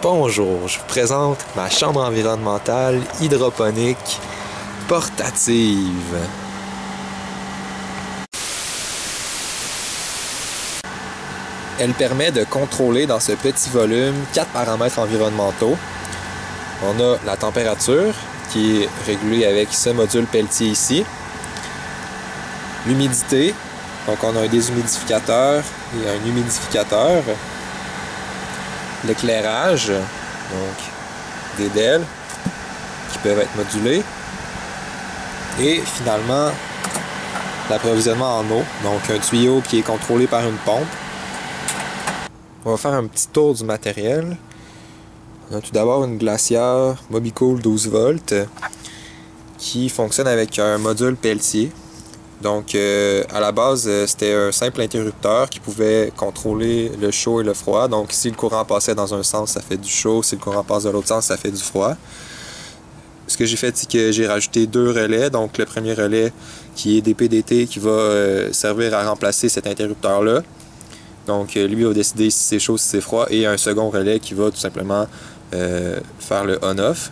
Bonjour, je vous présente ma chambre environnementale hydroponique portative. Elle permet de contrôler dans ce petit volume quatre paramètres environnementaux. On a la température qui est régulée avec ce module Pelletier ici. L'humidité, donc on a un déshumidificateur et un humidificateur l'éclairage, donc des DEL qui peuvent être modulés, et finalement l'approvisionnement en eau, donc un tuyau qui est contrôlé par une pompe. On va faire un petit tour du matériel. On a tout d'abord une glacière Mobicool 12 volts qui fonctionne avec un module Pelletier donc, euh, à la base, euh, c'était un simple interrupteur qui pouvait contrôler le chaud et le froid. Donc, si le courant passait dans un sens, ça fait du chaud. Si le courant passe dans l'autre sens, ça fait du froid. Ce que j'ai fait, c'est que j'ai rajouté deux relais. Donc, le premier relais qui est des PDT qui va euh, servir à remplacer cet interrupteur-là. Donc, lui va décider si c'est chaud, si c'est froid. Et un second relais qui va tout simplement faire le on-off.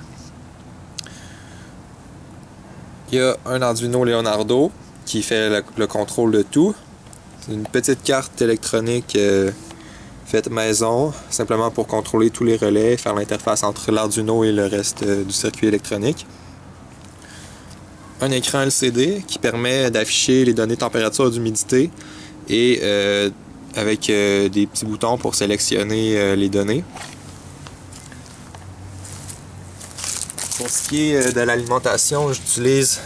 Il y a un Arduino Leonardo qui fait le, contrôle de tout. C'est une petite carte électronique euh, faite maison, simplement pour contrôler tous les relais, faire l'interface entre l'Arduino et le reste euh, du circuit électronique. Un écran LCD qui permet d'afficher les données température d'humidité et euh, avec des petits boutons pour sélectionner les données. Pour ce qui est de l'alimentation, j'utilise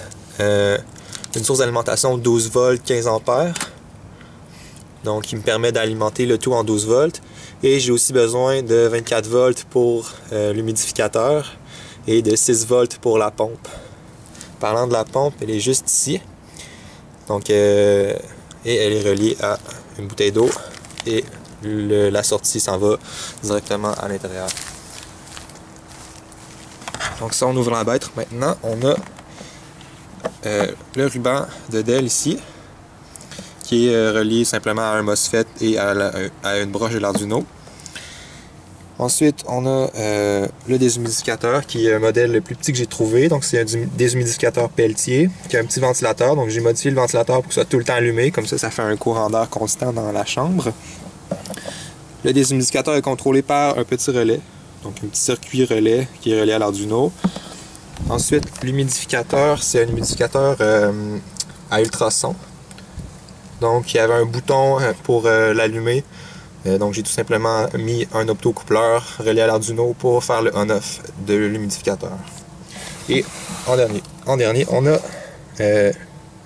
une source d'alimentation 12 volts 15 ampères. Donc qui me permet d'alimenter le tout en 12 volts. Et j'ai aussi besoin de 24 volts pour euh, l'humidificateur et de 6 volts pour la pompe. Parlant de la pompe elle est juste ici. Donc euh, et elle est reliée à une bouteille d'eau et la sortie s'en va directement à l'intérieur. Donc si on ouvre la bête maintenant on a le ruban de Dell ici, qui est euh, relié simplement à un MOSFET et à, une broche de l'Arduino. Ensuite, on a euh, le déshumidificateur, qui est un modèle le plus petit que j'ai trouvé. Donc, c'est un déshumidificateur Pelletier, qui a un petit ventilateur. Donc, j'ai modifié le ventilateur pour que soit tout le temps allumé. Comme ça, ça fait un courant d'air constant dans la chambre. Le déshumidificateur est contrôlé par un petit relais. Donc, un petit circuit relais qui est relié à l'Arduino. Ensuite, l'humidificateur, c'est un humidificateur euh, à ultrasons. Donc, il y avait un bouton euh, pour euh, l'allumer. donc, j'ai tout simplement mis un optocoupleur relié à l'Arduino pour faire le on-off de l'humidificateur. Et en dernier, en dernier on a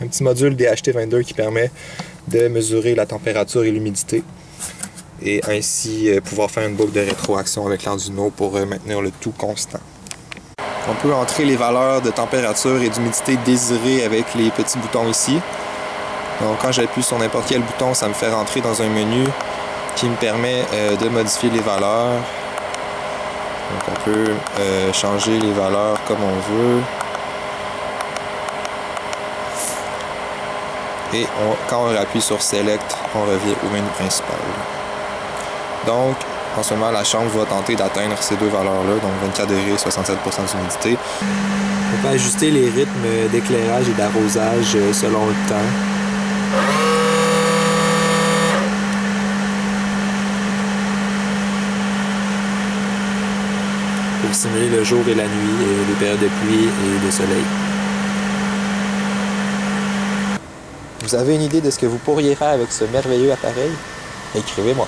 un petit module DHT22 qui permet de mesurer la température et l'humidité et ainsi pouvoir faire une boucle de rétroaction avec l'Arduino pour maintenir le tout constant. On peut entrer les valeurs de température et d'humidité désirées avec les petits boutons ici. Donc quand j'appuie sur n'importe quel bouton, ça me fait rentrer dans un menu qui me permet euh, de modifier les valeurs. Donc on peut euh, changer les valeurs comme on veut. Et quand on appuie sur Select, on revient au menu principal. Donc, en ce moment, la chambre va tenter d'atteindre ces deux valeurs-là, donc 24 degrés, 67% d'humidité. On peut ajuster les rythmes d'éclairage et d'arrosage euh, selon le temps. Pour simuler le jour et la nuit, et les périodes de pluie et de soleil. Vous avez une idée de ce que vous pourriez faire avec ce merveilleux appareil? Écrivez-moi.